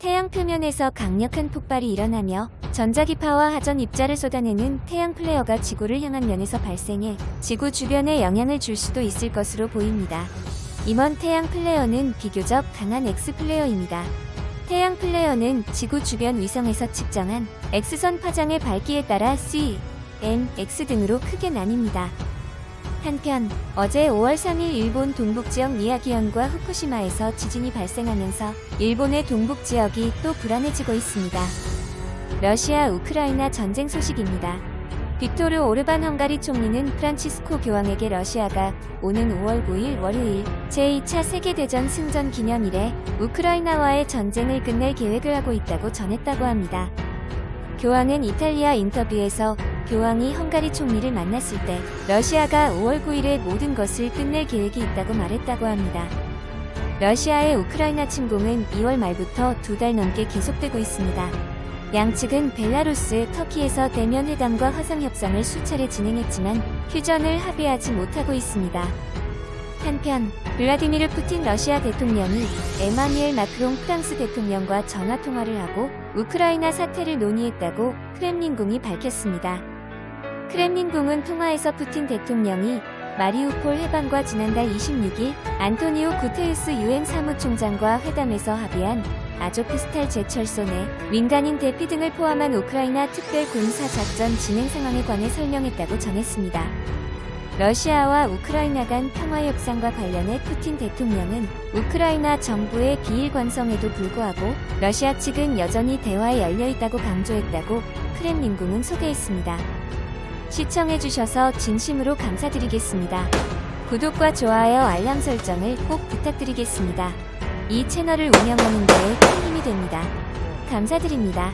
태양 표면에서 강력한 폭발이 일어나며 전자기파와 하전 입자를 쏟아내는 태양 플레어가 지구를 향한 면에서 발생해 지구 주변에 영향을 줄 수도 있을 것으로 보입니다. 이번 태양 플레어는 비교적 강한 X 플레어입니다. 태양 플레어는 지구 주변 위성에서 측정한 X선 파장의 밝기에 따라 C, M, X 등으로 크게 나뉩니다. 한편 어제 5월 3일 일본 동북지역 미야기현과 후쿠시마에서 지진이 발생하면서 일본의 동북지역이 또 불안해지고 있습니다. 러시아 우크라이나 전쟁 소식입니다. 빅토르 오르반 헝가리 총리는 프란치스코 교황에게 러시아가 오는 5월 9일 월요일 제2차 세계대전 승전 기념일에 우크라이나와의 전쟁을 끝낼 계획을 하고 있다고 전했다고 합니다. 교황은 이탈리아 인터뷰에서 교황이 헝가리 총리를 만났을 때 러시아가 5월 9일에 모든 것을 끝낼 계획이 있다고 말했다고 합니다. 러시아의 우크라이나 침공은 2월 말부터 두 달 넘게 계속되고 있습니다. 양측은 벨라루스, 터키에서 대면 회담과 화상 협상을 수차례 진행했지만 휴전을 합의하지 못하고 있습니다. 한편 블라디미르 푸틴 러시아 대통령이 에마뉘엘 마크롱 프랑스 대통령과 전화 통화를 하고 우크라이나 사태를 논의했다고 크렘린궁이 밝혔습니다. 크렘린궁은 통화에서 푸틴 대통령이 마리우폴 해방과 지난달 26일 안토니오 구테우스 유엔 사무총장과 회담에서 합의한 아조프스탈 제철소 내 민간인 대피 등을 포함한 우크라이나 특별 군사 작전 진행 상황에 관해 설명했다고 전했습니다. 러시아와 우크라이나 간 평화 협상과 관련해 푸틴 대통령은 우크라이나 정부의 비일 관성에도 불구하고 러시아 측은 여전히 대화에 열려 있다고 강조했다고 크렘린궁은 소개했습니다. 시청해주셔서 진심으로 감사드리겠습니다. 구독과 좋아요 알람 설정을 꼭 부탁드리겠습니다. 이 채널을 운영하는 데에 큰 힘이 됩니다. 감사드립니다.